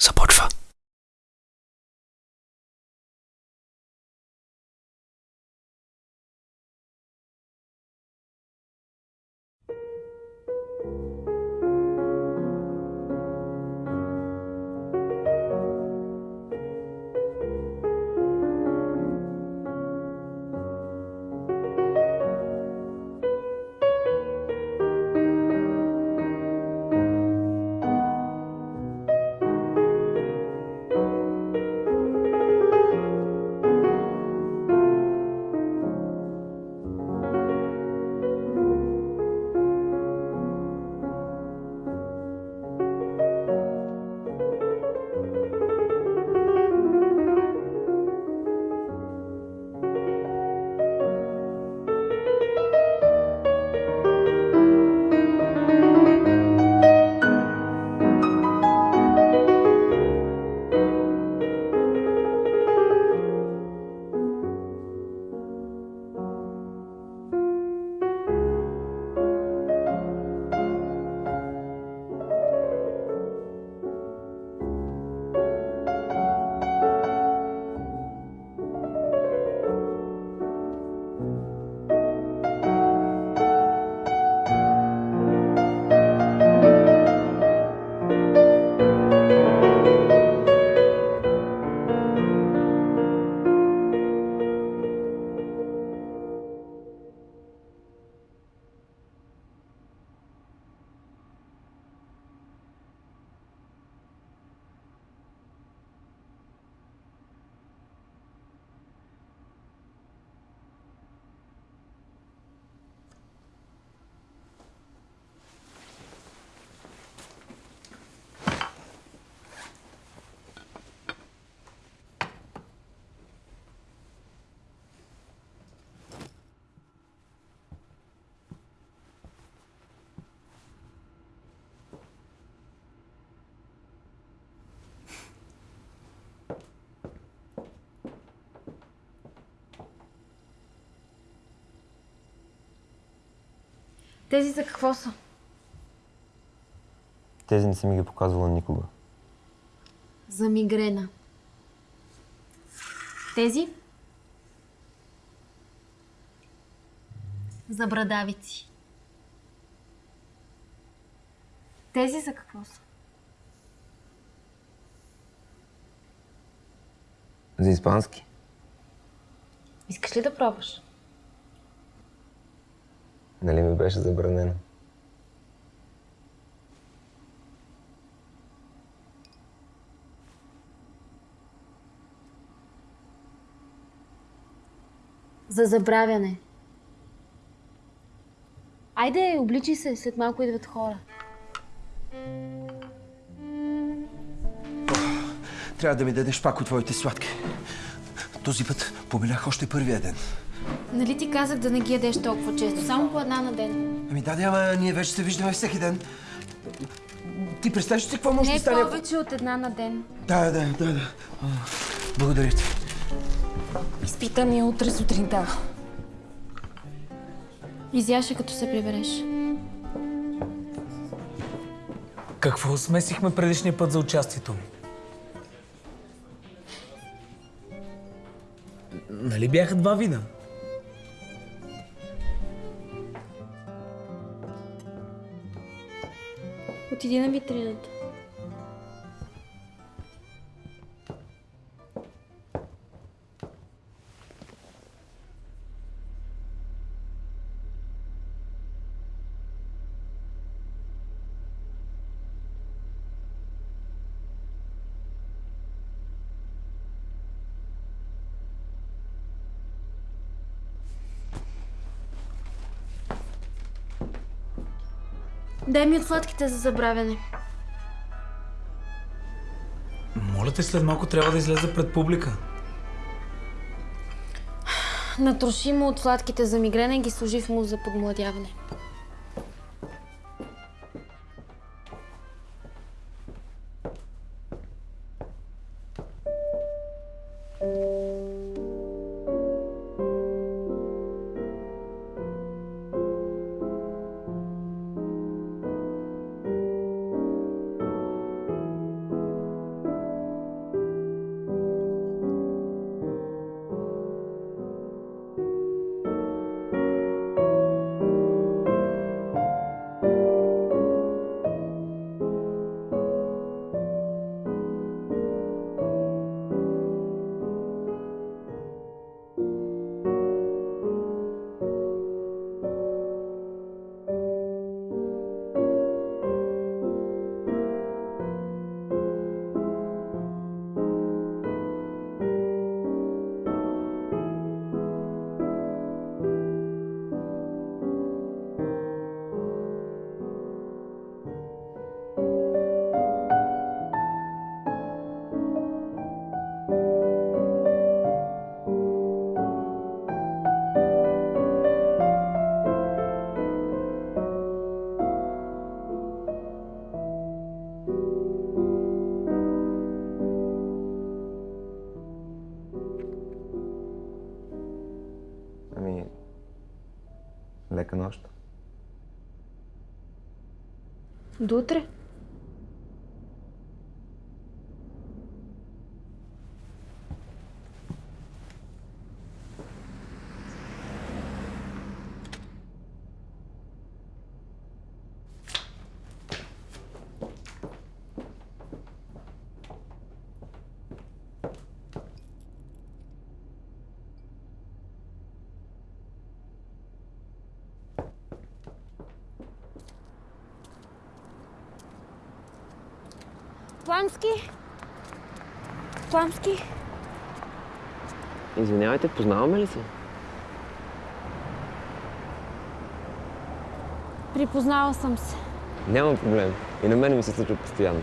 support for Тези за какво са? Тези не си ми ги показвала никога. За мигрена. Тези? За брадавици. Тези за какво са? За испански? Искаш ли да пробваш? Нали ми беше забранено? За забравяне. Айде, обличи се, след малко идват хора. Трябва да ми дадеш пак от твоите сладки. Този път помилях още първия ден. Нали ти казах да не ги ядеш толкова често, само по една на ден? Ами да, ама ние вече се виждаме всеки ден. Ти представяш ли си какво може Не да стане? ако- повече от една на ден. Да, да, да, да. Благодаря ти. Изпитание утре сутринта. Изяше като се прибереш. Какво смесихме предишния път за участието ми? Бяха два вида? Отиди на витрината. Дай ми от сладките за забравяне. Моля те, след малко трябва да излезе пред публика. Натроши му от сладките за мигрена и ги сложи в му за подмладяване. Dutra? Пламски? Пламски? Извинявайте, познаваме ли се? Припознала съм се. Няма проблем. И на мен ми се случва постоянно.